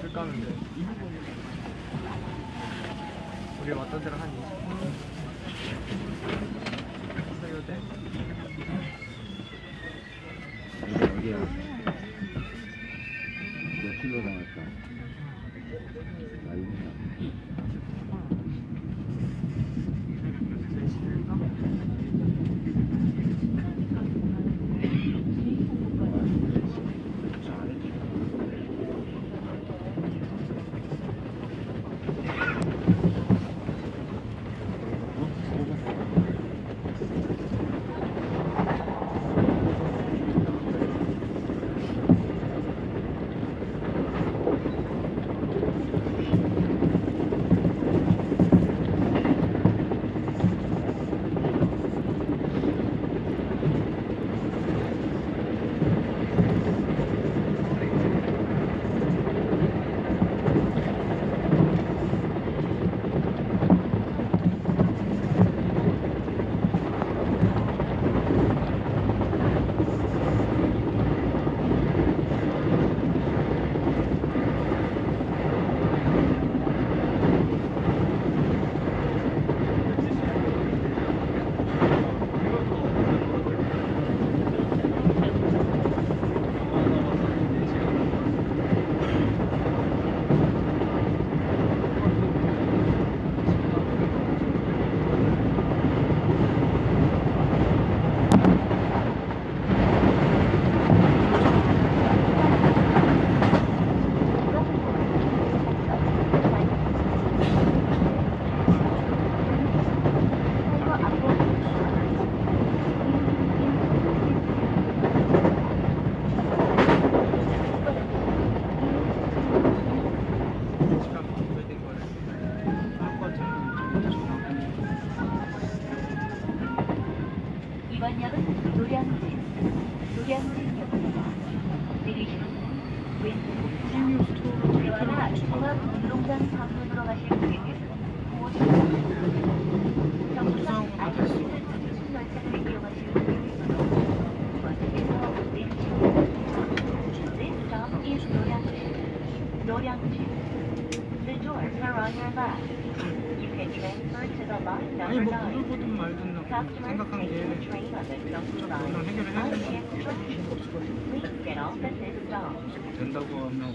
줄 까는데 우리 왔던 데랑 한 20분 소요돼 어디야? 몇 킬로 나왔다? 이번 역은 노량진, 노량진 아니 뭐 부르거든 말든 생각한 게 그냥 해결을 해야 되는 된다고 하면